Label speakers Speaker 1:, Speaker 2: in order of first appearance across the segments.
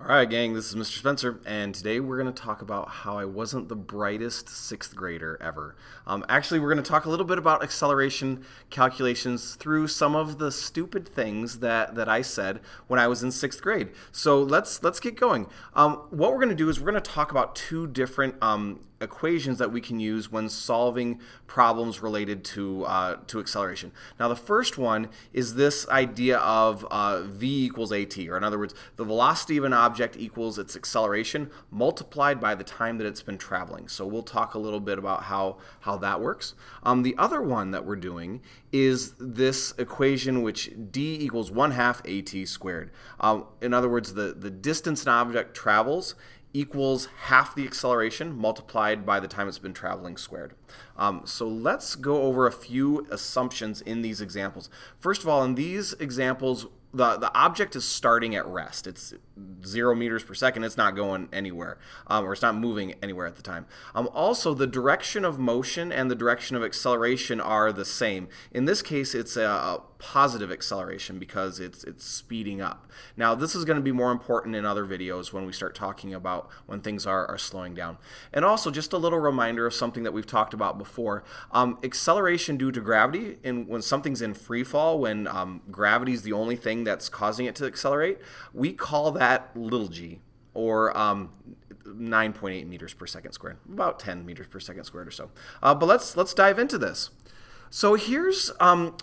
Speaker 1: All right, gang, this is Mr. Spencer, and today we're going to talk about how I wasn't the brightest sixth grader ever. Um, actually, we're going to talk a little bit about acceleration calculations through some of the stupid things that, that I said when I was in sixth grade. So let's let's get going. Um, what we're going to do is we're going to talk about two different um, equations that we can use when solving problems related to uh, to acceleration. Now, the first one is this idea of uh, v equals at, or in other words, the velocity of an object equals its acceleration multiplied by the time that it's been traveling. So we'll talk a little bit about how how that works. Um, the other one that we're doing is this equation which d equals 1 half at squared. Um, in other words, the, the distance an object travels equals half the acceleration multiplied by the time it's been traveling squared. Um, so let's go over a few assumptions in these examples. First of all, in these examples, the, the object is starting at rest. It's zero meters per second. It's not going anywhere, um, or it's not moving anywhere at the time. Um, also, the direction of motion and the direction of acceleration are the same. In this case, it's a, a positive acceleration because it's it's speeding up. Now, this is going to be more important in other videos when we start talking about when things are, are slowing down. And also, just a little reminder of something that we've talked about before. Um, acceleration due to gravity, and when something's in free fall, when um, gravity is the only thing that's causing it to accelerate, we call that little g, or um, 9.8 meters per second squared, about 10 meters per second squared or so. Uh, but let's let's dive into this. So here's um,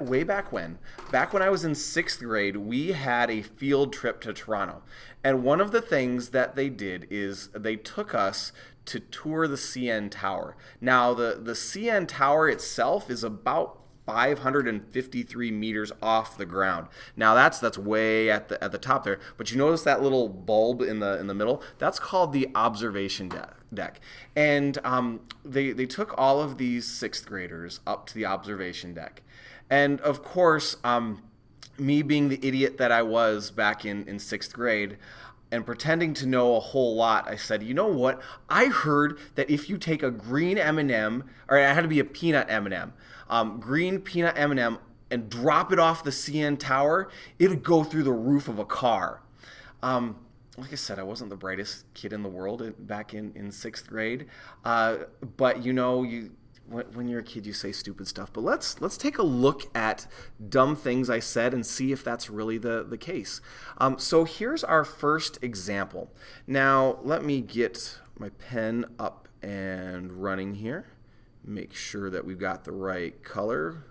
Speaker 1: way back when, back when I was in sixth grade, we had a field trip to Toronto. And one of the things that they did is they took us to tour the CN Tower. Now, the, the CN Tower itself is about 553 meters off the ground. Now that's that's way at the at the top there. But you notice that little bulb in the in the middle? That's called the observation deck. deck. And um, they they took all of these sixth graders up to the observation deck, and of course. Um, me being the idiot that I was back in, in sixth grade, and pretending to know a whole lot, I said, "You know what? I heard that if you take a green M&M, or it had to be a peanut M&M, um, green peanut M&M, and drop it off the CN Tower, it'd go through the roof of a car." Um, like I said, I wasn't the brightest kid in the world back in, in sixth grade, uh, but you know, you when you're a kid you say stupid stuff but let's let's take a look at dumb things i said and see if that's really the the case um, so here's our first example now let me get my pen up and running here make sure that we've got the right color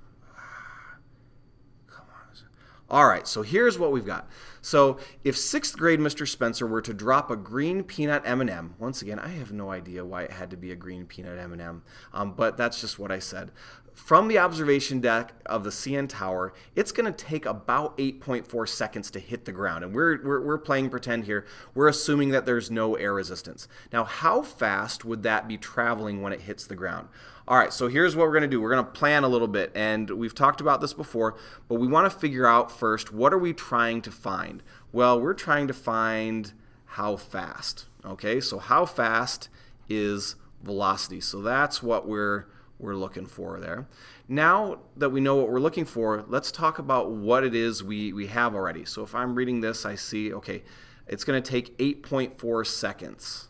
Speaker 1: Come on. all right, so here's what we've got. So if sixth grade Mr. Spencer were to drop a green peanut M&M, once again, I have no idea why it had to be a green peanut M&M, um, but that's just what I said. From the observation deck of the CN Tower, it's going to take about 8.4 seconds to hit the ground. And we're, we're, we're playing pretend here. We're assuming that there's no air resistance. Now, how fast would that be traveling when it hits the ground? All right, so here's what we're going to do. We're going to plan a little bit, and we've talked about this before, but we want to figure out first, what are we trying to find? Well, we're trying to find how fast, okay? So how fast is velocity? So that's what we're, we're looking for there. Now that we know what we're looking for, let's talk about what it is we, we have already. So if I'm reading this, I see, okay, it's going to take 8.4 seconds.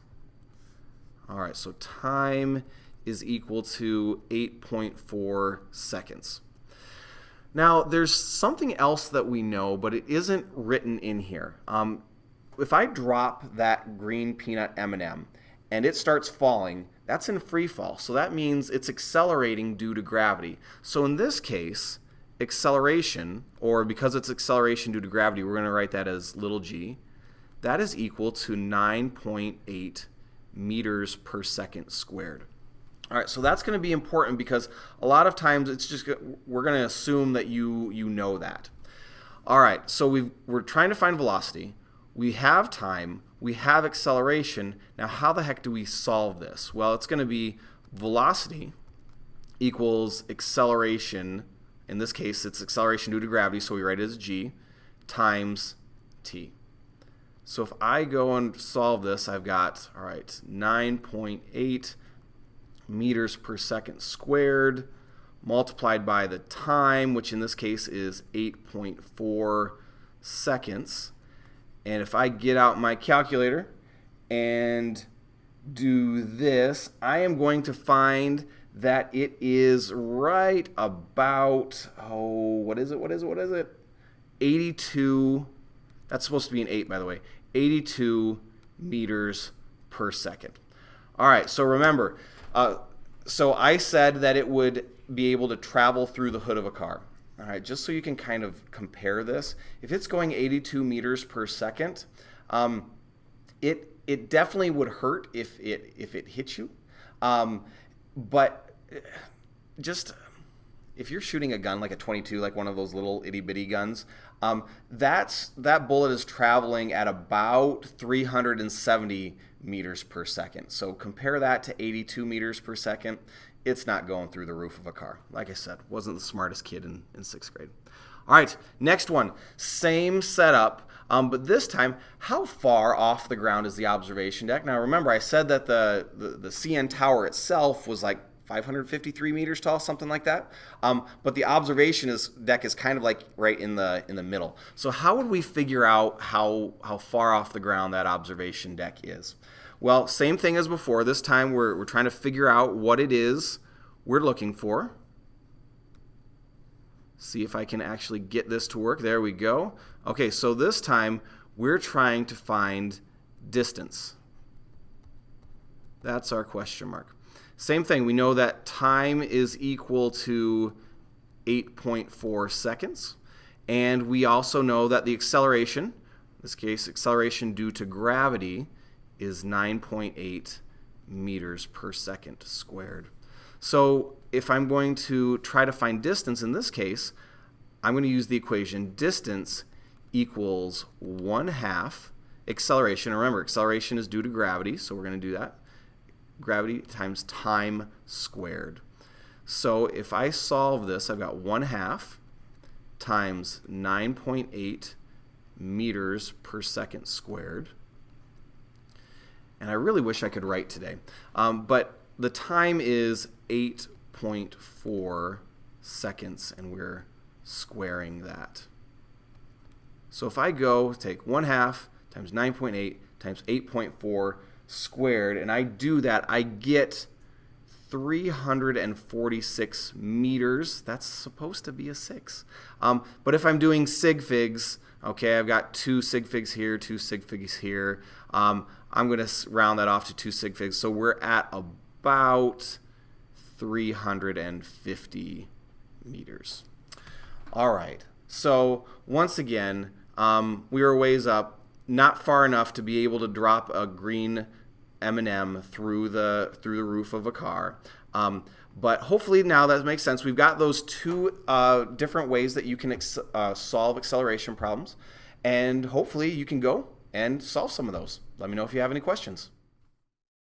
Speaker 1: All right, so time is equal to 8.4 seconds. Now, there's something else that we know, but it isn't written in here. Um, if I drop that green peanut M&M and it starts falling, that's in free fall. So that means it's accelerating due to gravity. So in this case, acceleration, or because it's acceleration due to gravity, we're going to write that as little g, that is equal to 9.8 meters per second squared. All right, so that's going to be important because a lot of times it's just we're going to assume that you you know that. All right, so we we're trying to find velocity. We have time. We have acceleration. Now, how the heck do we solve this? Well, it's going to be velocity equals acceleration. In this case, it's acceleration due to gravity, so we write it as g times t. So if I go and solve this, I've got, all right, 9.8 meters per second squared multiplied by the time, which in this case is 8.4 seconds. And if I get out my calculator and do this, I am going to find that it is right about, oh, what is it, what is it, what is it? 82, that's supposed to be an 8, by the way, 82 meters per second. All right, so remember, uh, so I said that it would be able to travel through the hood of a car. All right, just so you can kind of compare this, if it's going 82 meters per second, um, it it definitely would hurt if it if it hit you. Um, but just if you're shooting a gun like a 22, like one of those little itty bitty guns, um, that's that bullet is traveling at about 370 meters per second. So compare that to 82 meters per second. It's not going through the roof of a car. Like I said, wasn't the smartest kid in, in sixth grade. All right, next one. Same setup, um, but this time, how far off the ground is the observation deck? Now remember, I said that the, the, the CN tower itself was like 553 meters tall, something like that. Um, but the observation is, deck is kind of like right in the in the middle. So how would we figure out how how far off the ground that observation deck is? Well, same thing as before. This time we're, we're trying to figure out what it is we're looking for. See if I can actually get this to work. There we go. Okay, so this time we're trying to find distance. That's our question mark. Same thing, we know that time is equal to 8.4 seconds. And we also know that the acceleration, in this case acceleration due to gravity, is 9.8 meters per second squared. So if I'm going to try to find distance in this case, I'm going to use the equation distance equals 1 half acceleration. Remember, acceleration is due to gravity, so we're going to do that gravity times time squared. So if I solve this, I've got 1 half times 9.8 meters per second squared. And I really wish I could write today. Um, but the time is 8.4 seconds, and we're squaring that. So if I go take 1 half times 9.8 times 8.4 squared, and I do that, I get 346 meters. That's supposed to be a 6. Um, but if I'm doing sig figs, okay, I've got two sig figs here, two sig figs here. Um, I'm going to round that off to two sig figs. So we're at about 350 meters. All right. So once again, um, we were ways up not far enough to be able to drop a green M&M through the through the roof of a car. Um, but hopefully now that makes sense. We've got those two uh, different ways that you can uh, solve acceleration problems, and hopefully you can go and solve some of those. Let me know if you have any questions.